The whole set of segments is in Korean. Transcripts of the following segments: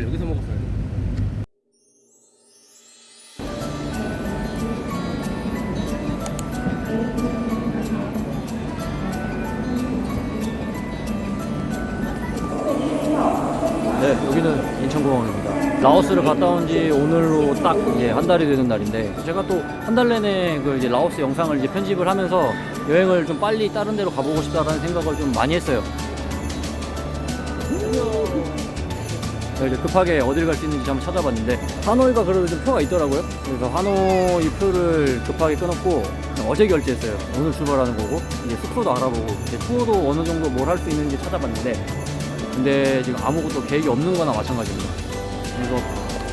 밥을 여기서 먹었어요. 네, 여기는 인천공항입니다. 라오스를 갔다 온 지 오늘로 딱 이제 한 달이 되는 날인데 제가 또 한 달 내내 그 이제 라오스 영상을 이제 편집을 하면서 여행을 좀 빨리 다른 데로 가보고 싶다라는 생각을 좀 많이 했어요. 네, 이제 급하게 어딜 갈 수 있는지 한번 찾아봤는데 하노이가 그래도 좀 표가 있더라고요. 그래서 하노이 표를 급하게 끊었고 어제 결제했어요. 오늘 출발하는 거고 이제 숙소도 알아보고 이제 투어도 어느 정도 뭘 할 수 있는지 찾아봤는데 근데 지금 아무것도 계획이 없는 거나 마찬가지입니다. 그래서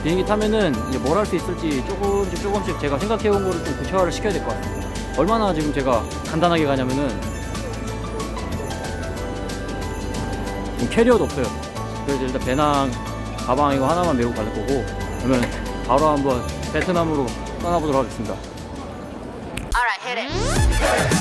비행기 타면은 이제 뭘 할 수 있을지 조금씩 조금씩 제가 생각해 온 거를 좀 구체화를 시켜야 될 것 같습니다. 얼마나 지금 제가 간단하게 가냐면은 캐리어도 없어요. 그래서 일단 배낭, 가방 이거 하나만 메고 갈 거고 그러면 바로 한번 베트남으로 떠나보도록 하겠습니다. Alright, hit it.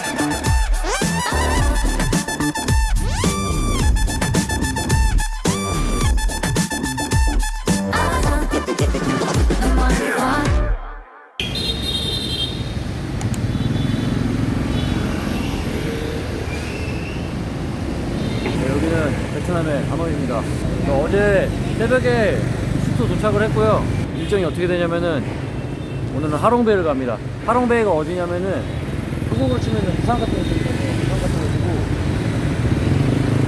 새벽에 숙소 도착을 했고요. 일정이 어떻게 되냐면은 오늘은 하롱베이를 갑니다. 하롱베이가 어디냐면은 한국으로 치면은 부산 같은 곳이거든요. 부산 같은 곳이고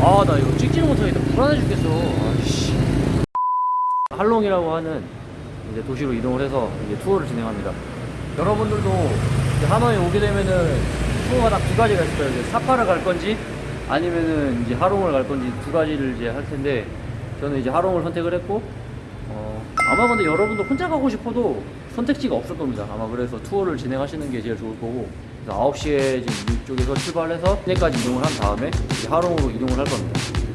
아 나 이거 찍지를 못하겠다. 불안해 죽겠어. 아씨. 할롱이라고 하는 이제 도시로 이동을 해서 이제 투어를 진행합니다. 여러분들도 이제 하노이 오게 되면은 투어가 딱 두 가지가 있어요. 이제 사파를 갈 건지 아니면은 이제 하롱을 갈 건지 두 가지를 이제 할 텐데 저는 이제 하롱을 선택을 했고 어, 아마 근데 여러분도 혼자 가고 싶어도 선택지가 없을 겁니다. 아마 그래서 투어를 진행하시는 게 제일 좋을 거고 그래서 9시에 지금 이쪽에서 출발해서 시내까지 이동을 한 다음에 하롱으로 이동을 할 겁니다.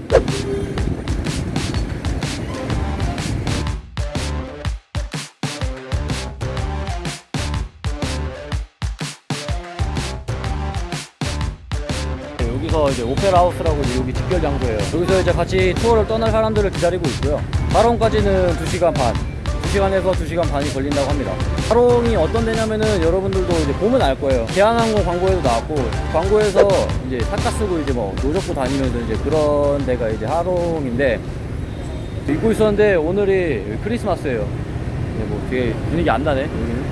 여기서 이제 오페라 하우스라고 여기 집결 장소예요. 여기서 이제 같이 투어를 떠날 사람들을 기다리고 있고요. 하롱까지는 2시간 반, 2시간에서 2시간 반이 걸린다고 합니다. 하롱이 어떤 데냐면은 여러분들도 이제 보면 알 거예요. 대한항공 광고에도 나왔고 광고에서 이제 사카 쓰고 이제 뭐 노젓고 다니면서 이제 그런 데가 이제 하롱인데 잊고 있었는데 오늘이 크리스마스예요. 네, 뭐 되게 분위기 안 나네 여기는.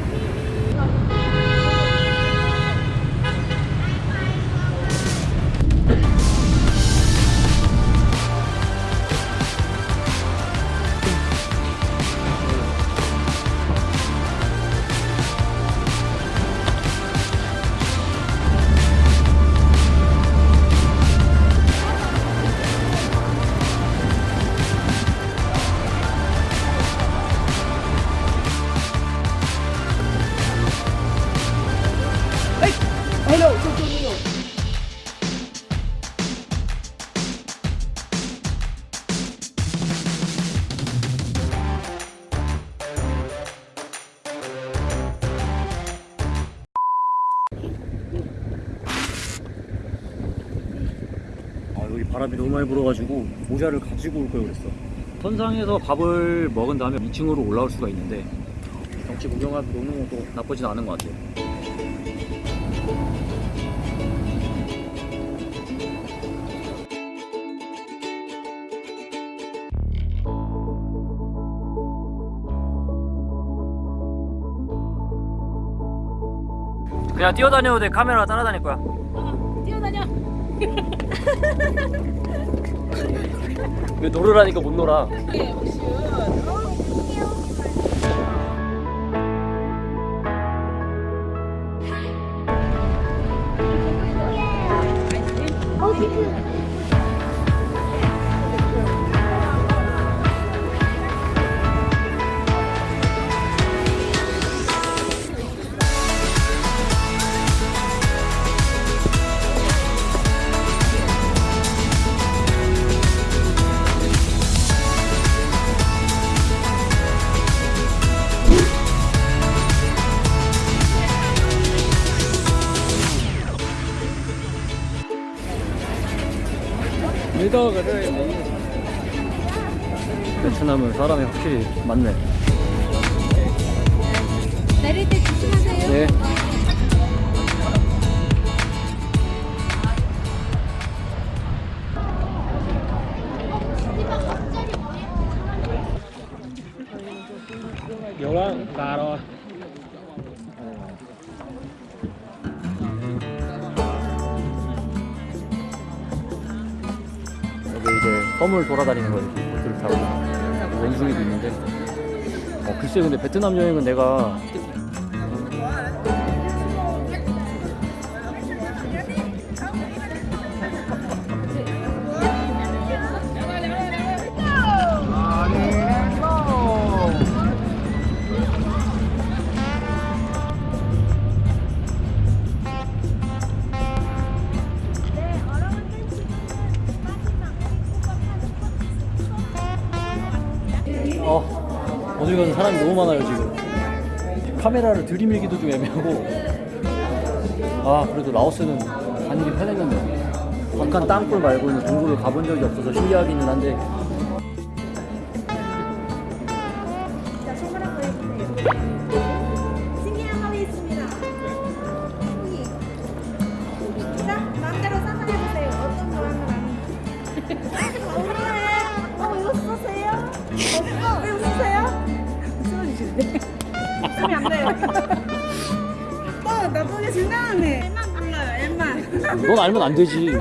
바람이 너무 많이 불어가지고 모자를 가지고 올 걸 그랬어. 선상에서 밥을 먹은 다음에 2층으로 올라올 수가 있는데 경치 구경하기 노는 것도 나쁘진 않은 것 같아요. 그냥 뛰어다녀도 돼. 카메라 따라다닐 거야. 왜 놀으라니까 못 놀아. 예, 옥슈. 베트남은 사람이 확실히 많네. 내릴 때 조심하세요. 네. 여기 이제 섬을 돌아다니는 거예요. 보트를 타고 원숭이도 있는데. 어 글쎄 근데 베트남 여행은 내가 가든 사람이 너무 많아요 지금. 카메라를 들이밀기도 좀 애매하고. 아 그래도 라오스는 다니기 편했는데. 북한 땅굴 말고는 동굴을 가본 적이 없어서 신기하기는 한데 넌 알면 안 되지.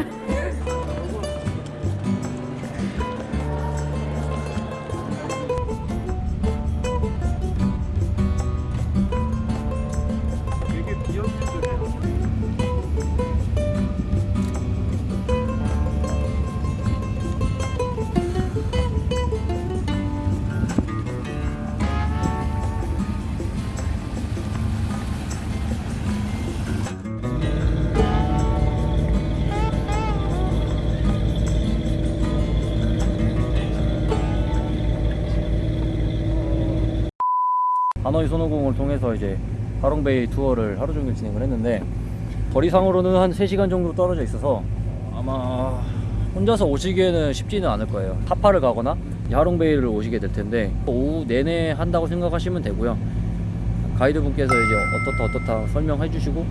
하노이 손오공을 통해서 이제 하롱베이 투어를 하루 종일 진행을 했는데 거리상으로는 한 3시간 정도 떨어져 있어서 아마 혼자서 오시기에는 쉽지는 않을 거예요. 하파를 가거나 이 하롱베이를 오시게 될 텐데 오후 내내 한다고 생각하시면 되고요. 가이드분께서 이제 어떻다 어떻다 설명해 주시고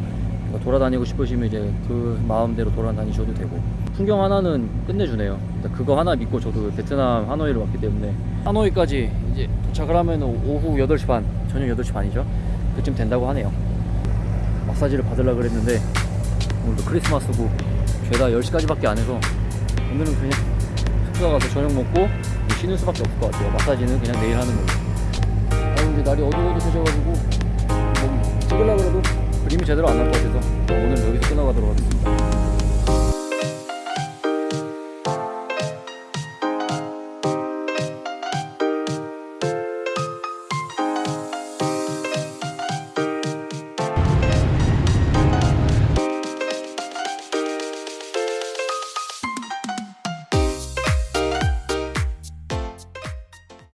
돌아다니고 싶으시면 이제 그 마음대로 돌아다니셔도 되고. 풍경 하나는 끝내주네요. 일단 그거 하나 믿고 저도 베트남 하노이를 왔기 때문에. 하노이까지 이제 도착을 하면 오후 8시 반 저녁 8시 반이죠. 그쯤 된다고 하네요. 마사지를 받으려고 그랬는데 오늘도 크리스마스고 죄다 10시까지밖에 안 해서 오늘은 그냥 숙소 가서 저녁 먹고 쉬는 수밖에 없을 것 같아요. 마사지는 그냥 내일 하는 걸로. 아 근데 날이 어두워져가지고 뭐 찍으려고 해도 그림이 제대로 안 날 것 같아서 오늘 여기서 끝나가도록 하겠습니다